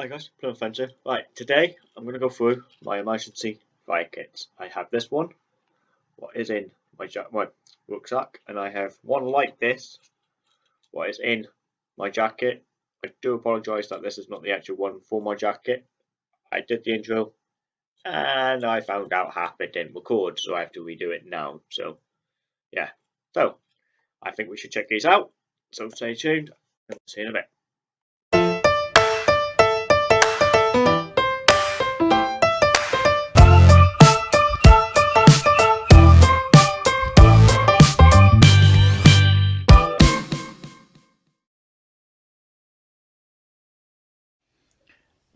Hi guys, Plum Offensive. Right, today I'm going to go through my emergency fire kits. I have this one, what is in my, my rucksack, and I have one like this, what is in my jacket. I do apologise that this is not the actual one for my jacket. I did the intro, and I found out half it didn't record, so I have to redo it now. So, yeah. So, I think we should check these out. So stay tuned, and see you in a bit.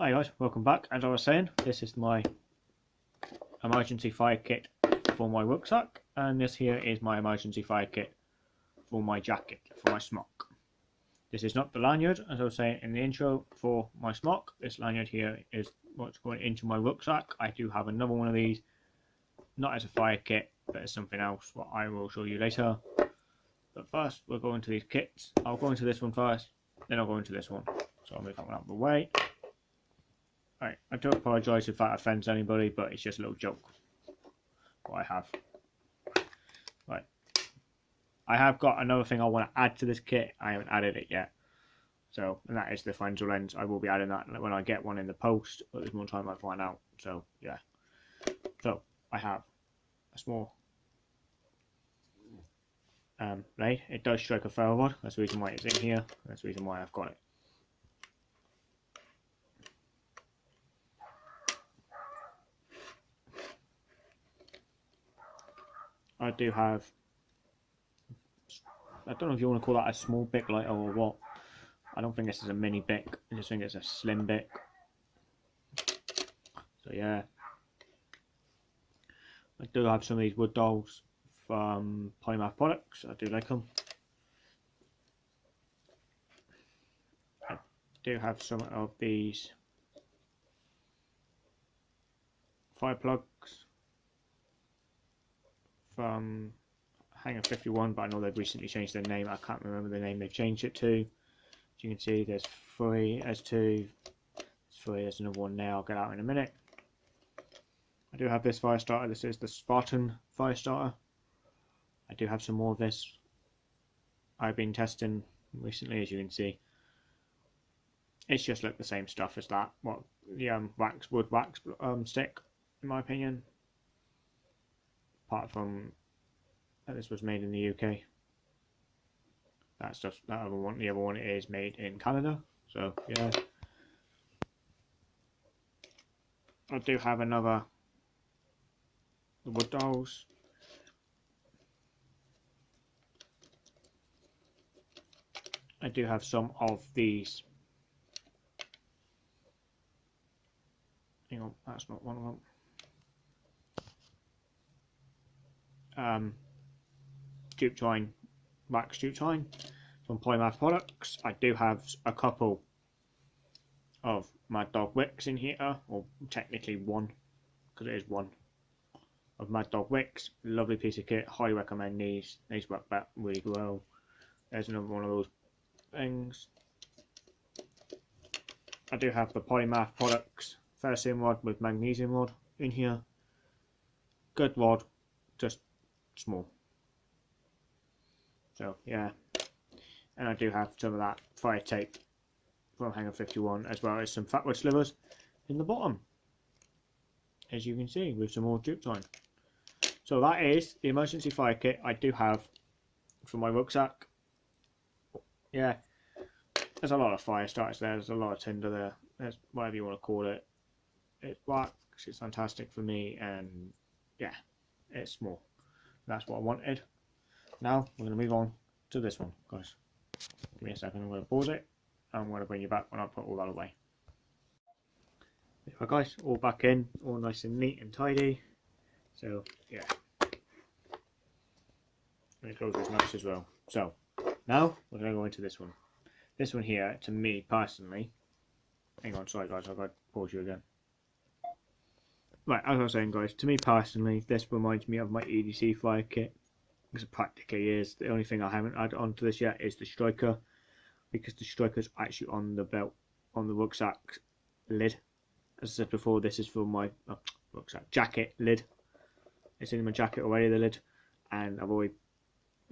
Hi guys, welcome back. As I was saying, this is my emergency fire kit for my rucksack, and this here is my emergency fire kit for my jacket, for my smock. This is not the lanyard, as I was saying in the intro, for my smock. This lanyard here is what's going into my rucksack. I do have another one of these, not as a fire kit, but as something else, what I will show you later. But first, we'll go into these kits. I'll go into this one first, then I'll go into this one. So I'll move that one out of the way. Right, I do apologise if that offends anybody, but it's just a little joke. What I have. Right. I have got another thing I want to add to this kit. I haven't added it yet. So, and that is the Fresnel lens. I will be adding that when I get one in the post, but there's more time I find out. So, yeah. So, I have a small um, blade. It does strike a ferro rod. That's the reason why it's in here. That's the reason why I've got it. I do have I don't know if you want to call that a small Bic lighter or what. I don't think this is a mini Bic. I just think it's a slim Bic. So yeah. I do have some of these wood dolls from Polymath Products. I do like them. I do have some of these fire plugs from Hangar 51, but I know they've recently changed their name. I can't remember the name they've changed it to. As you can see, there's three, there's two, there's three, there's another one now. I'll get out in a minute. I do have this fire starter. This is the Spartan fire starter. I do have some more of this. I've been testing recently, as you can see. It's just like the same stuff as that. What the um, wax wood wax um, stick, in my opinion apart from that this was made in the UK. That's just that other one. The other one is made in Canada. So yeah. I do have another the wood dolls. I do have some of these. Hang on, that's not one of them. Um, jute twine, wax jute twine from Polymath Products. I do have a couple of Mad Dog Wicks in here, or technically one, because it is one of Mad Dog Wicks. Lovely piece of kit. Highly recommend these. These work back really well. There's another one of those things. I do have the Polymath Products ferrocerium rod with magnesium rod in here. Good rod, just small. So yeah, and I do have some of that fire tape from Hangar 51 as well as some fatwood slivers in the bottom as you can see with some more jute twine. So that is the emergency fire kit I do have for my rucksack. Yeah, there's a lot of fire starters there, there's a lot of tinder there, there's whatever you want to call it. It works, it's fantastic for me and yeah, it's small. That's what I wanted. Now we're going to move on to this one, guys. Give me a second, I'm going to pause it. I'm going to bring you back when I put all that away. There guys, all back in, all nice and neat and tidy. So, yeah. And it goes as nice as well. So, now we're going to go into this one. This one here, to me personally, hang on, sorry guys, I've got to pause you again. Right, as I was saying guys, to me personally, this reminds me of my EDC fire kit. Because it practically is. The only thing I haven't added onto this yet is the striker. Because the striker's actually on the belt, on the rucksack lid. As I said before, this is for my oh, rucksack jacket lid. It's in my jacket already, the lid, and I've already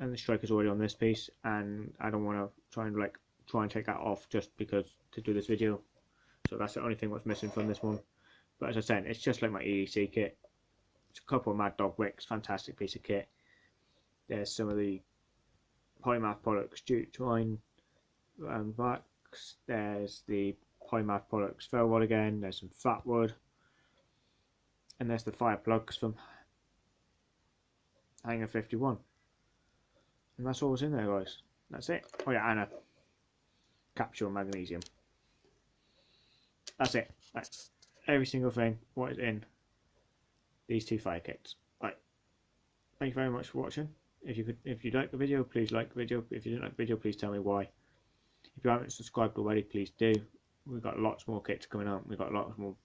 and the striker's already on this piece, and I don't want to try and like try and take that off just because to do this video. So that's the only thing that's missing from this one. But as I said, it's just like my EDC kit. It's a couple of Mad Dog wicks, fantastic piece of kit. There's some of the Polymath products, Jute Twine and Vax. There's the Polymath products, Ferrowood again. There's some Fat Wood. And there's the fire plugs from Hangar 51. And that's all that's in there, guys. That's it. Oh yeah, and a capsule magnesium. That's it. That's every single thing. What is in these two fire kits. Right. Thank you very much for watching. If you could, if you like the video, please like the video. If you didn't like the video, please tell me why. If you haven't subscribed already, please do. We've got lots more kits coming up. We've got lots more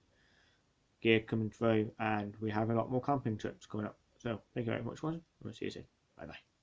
gear coming through, and we have a lot more camping trips coming up. So thank you very much, for watching. We'll see you soon. Bye bye.